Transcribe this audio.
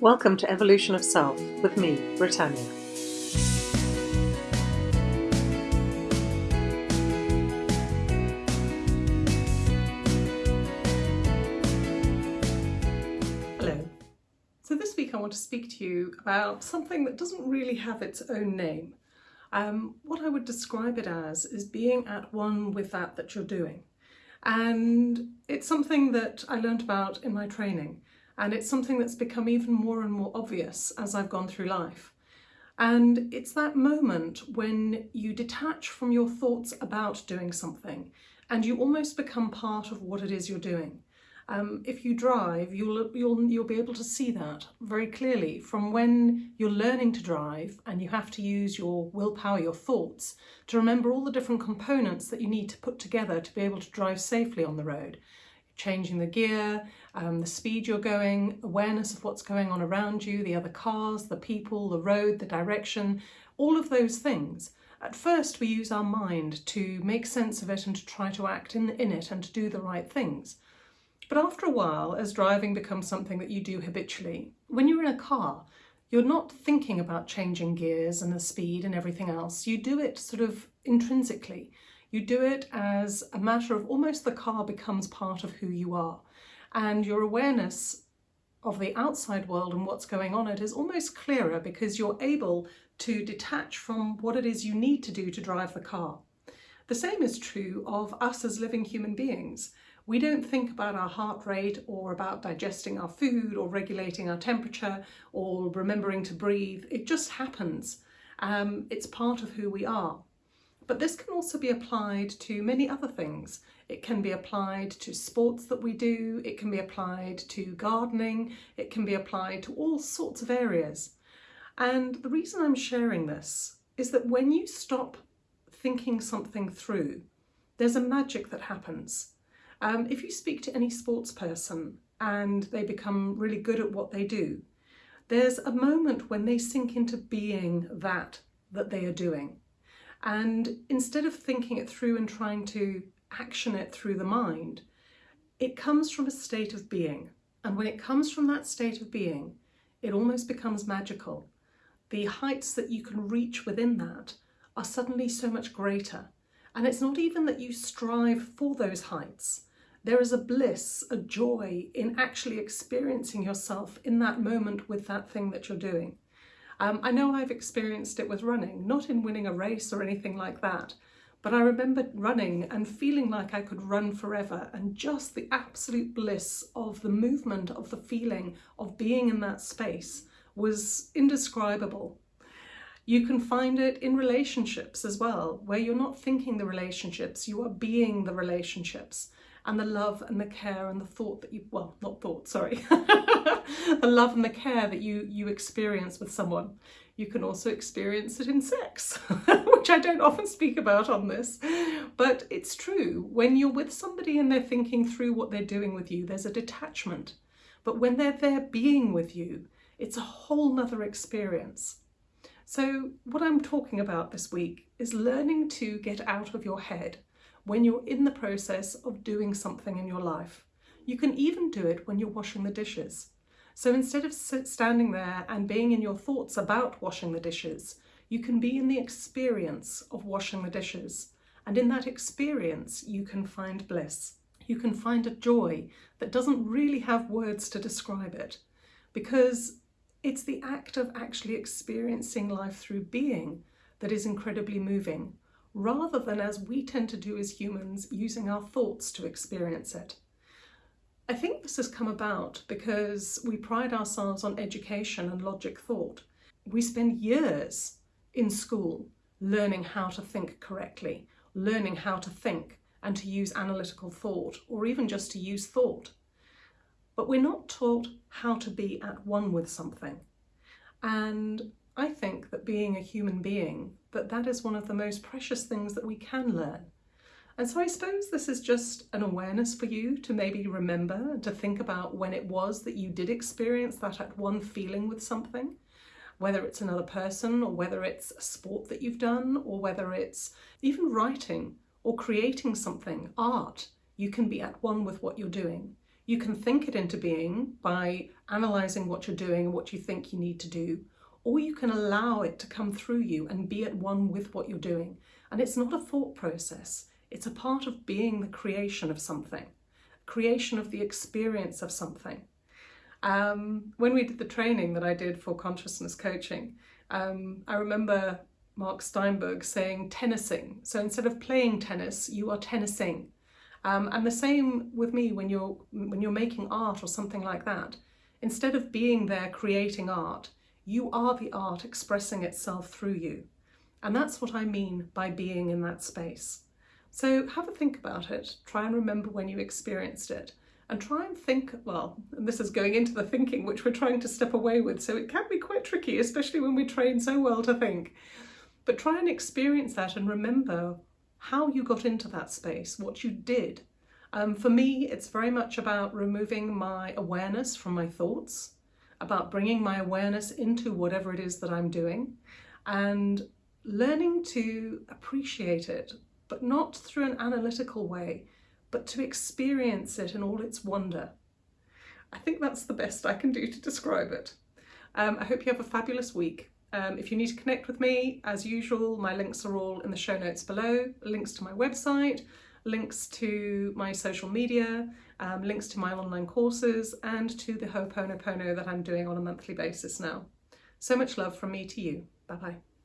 Welcome to Evolution of Self with me, Britannia. Hello. So this week I want to speak to you about something that doesn't really have its own name. Um, what I would describe it as is being at one with that that you're doing. And it's something that I learned about in my training. And it's something that's become even more and more obvious as I've gone through life. And it's that moment when you detach from your thoughts about doing something and you almost become part of what it is you're doing. Um, if you drive, you'll, you'll, you'll be able to see that very clearly from when you're learning to drive and you have to use your willpower, your thoughts, to remember all the different components that you need to put together to be able to drive safely on the road changing the gear, um, the speed you're going, awareness of what's going on around you, the other cars, the people, the road, the direction, all of those things. At first we use our mind to make sense of it and to try to act in, in it and to do the right things. But after a while, as driving becomes something that you do habitually, when you're in a car, you're not thinking about changing gears and the speed and everything else. You do it sort of intrinsically. You do it as a matter of almost the car becomes part of who you are. And your awareness of the outside world and what's going on it is almost clearer because you're able to detach from what it is you need to do to drive the car. The same is true of us as living human beings. We don't think about our heart rate or about digesting our food or regulating our temperature or remembering to breathe. It just happens. Um, it's part of who we are. But this can also be applied to many other things. It can be applied to sports that we do, it can be applied to gardening, it can be applied to all sorts of areas. And the reason I'm sharing this is that when you stop thinking something through, there's a magic that happens. Um, if you speak to any sports person and they become really good at what they do, there's a moment when they sink into being that that they are doing. And instead of thinking it through and trying to action it through the mind, it comes from a state of being. And when it comes from that state of being, it almost becomes magical. The heights that you can reach within that are suddenly so much greater. And it's not even that you strive for those heights. There is a bliss, a joy in actually experiencing yourself in that moment with that thing that you're doing. Um, I know I've experienced it with running, not in winning a race or anything like that, but I remember running and feeling like I could run forever and just the absolute bliss of the movement, of the feeling of being in that space was indescribable. You can find it in relationships as well, where you're not thinking the relationships, you are being the relationships and the love and the care and the thought that you, well, not thought, sorry, the love and the care that you, you experience with someone. You can also experience it in sex, which I don't often speak about on this, but it's true. When you're with somebody and they're thinking through what they're doing with you, there's a detachment. But when they're there being with you, it's a whole nother experience. So what I'm talking about this week is learning to get out of your head when you're in the process of doing something in your life. You can even do it when you're washing the dishes. So instead of standing there and being in your thoughts about washing the dishes, you can be in the experience of washing the dishes. And in that experience, you can find bliss. You can find a joy that doesn't really have words to describe it because it's the act of actually experiencing life through being that is incredibly moving rather than as we tend to do as humans, using our thoughts to experience it. I think this has come about because we pride ourselves on education and logic thought. We spend years in school learning how to think correctly, learning how to think and to use analytical thought, or even just to use thought. But we're not taught how to be at one with something. And I think that being a human being, that that is one of the most precious things that we can learn. And so I suppose this is just an awareness for you to maybe remember and to think about when it was that you did experience that at one feeling with something, whether it's another person or whether it's a sport that you've done or whether it's even writing or creating something, art, you can be at one with what you're doing. You can think it into being by analysing what you're doing and what you think you need to do, or you can allow it to come through you and be at one with what you're doing. And it's not a thought process, it's a part of being the creation of something, creation of the experience of something. Um, when we did the training that I did for consciousness coaching, um, I remember Mark Steinberg saying tennising. So instead of playing tennis, you are tennising. Um, and the same with me when you're when you're making art or something like that. Instead of being there creating art, you are the art expressing itself through you. And that's what I mean by being in that space. So have a think about it. Try and remember when you experienced it. And try and think, well, and this is going into the thinking which we're trying to step away with, so it can be quite tricky, especially when we train so well to think. But try and experience that and remember how you got into that space, what you did. Um, for me, it's very much about removing my awareness from my thoughts, about bringing my awareness into whatever it is that I'm doing, and learning to appreciate it, but not through an analytical way, but to experience it in all its wonder. I think that's the best I can do to describe it. Um, I hope you have a fabulous week. Um, if you need to connect with me, as usual, my links are all in the show notes below, links to my website, links to my social media, um, links to my online courses, and to the Ho'oponopono that I'm doing on a monthly basis now. So much love from me to you. Bye bye.